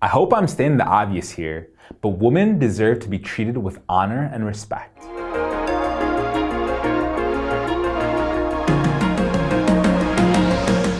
I hope I'm stating the obvious here, but women deserve to be treated with honor and respect.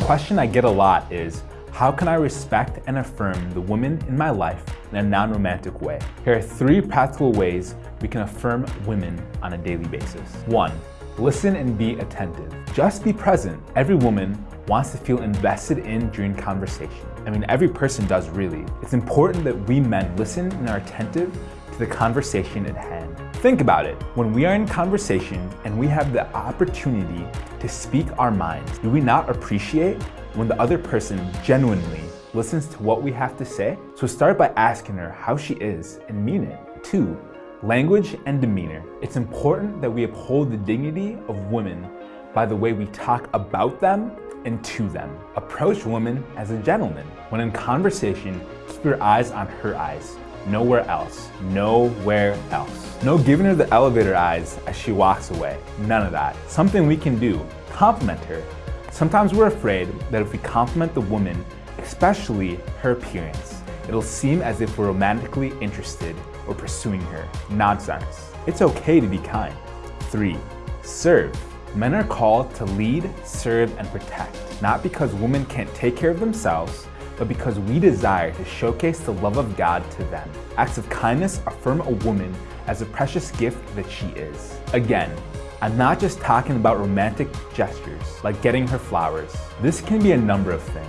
The question I get a lot is, how can I respect and affirm the women in my life in a non-romantic way? Here are three practical ways we can affirm women on a daily basis. One, listen and be attentive. Just be present. Every woman wants to feel invested in during conversation. I mean, every person does really. It's important that we men listen and are attentive to the conversation at hand. Think about it. When we are in conversation and we have the opportunity to speak our minds, do we not appreciate when the other person genuinely listens to what we have to say? So start by asking her how she is and mean it. Two, language and demeanor. It's important that we uphold the dignity of women by the way we talk about them and to them. Approach women as a gentleman. When in conversation, keep your eyes on her eyes. Nowhere else. Nowhere else. No giving her the elevator eyes as she walks away. None of that. Something we can do. Compliment her. Sometimes we're afraid that if we compliment the woman, especially her appearance, it'll seem as if we're romantically interested or pursuing her. Nonsense. It's okay to be kind. 3. Serve. Men are called to lead, serve, and protect, not because women can't take care of themselves, but because we desire to showcase the love of God to them. Acts of kindness affirm a woman as a precious gift that she is. Again, I'm not just talking about romantic gestures, like getting her flowers. This can be a number of things,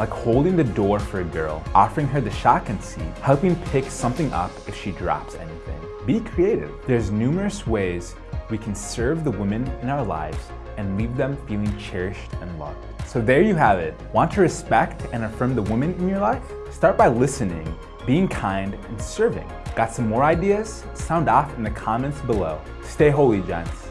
like holding the door for a girl, offering her the shotgun seat, helping pick something up if she drops anything. Be creative. There's numerous ways we can serve the women in our lives and leave them feeling cherished and loved. So there you have it. Want to respect and affirm the women in your life? Start by listening, being kind, and serving. Got some more ideas? Sound off in the comments below. Stay holy, gents.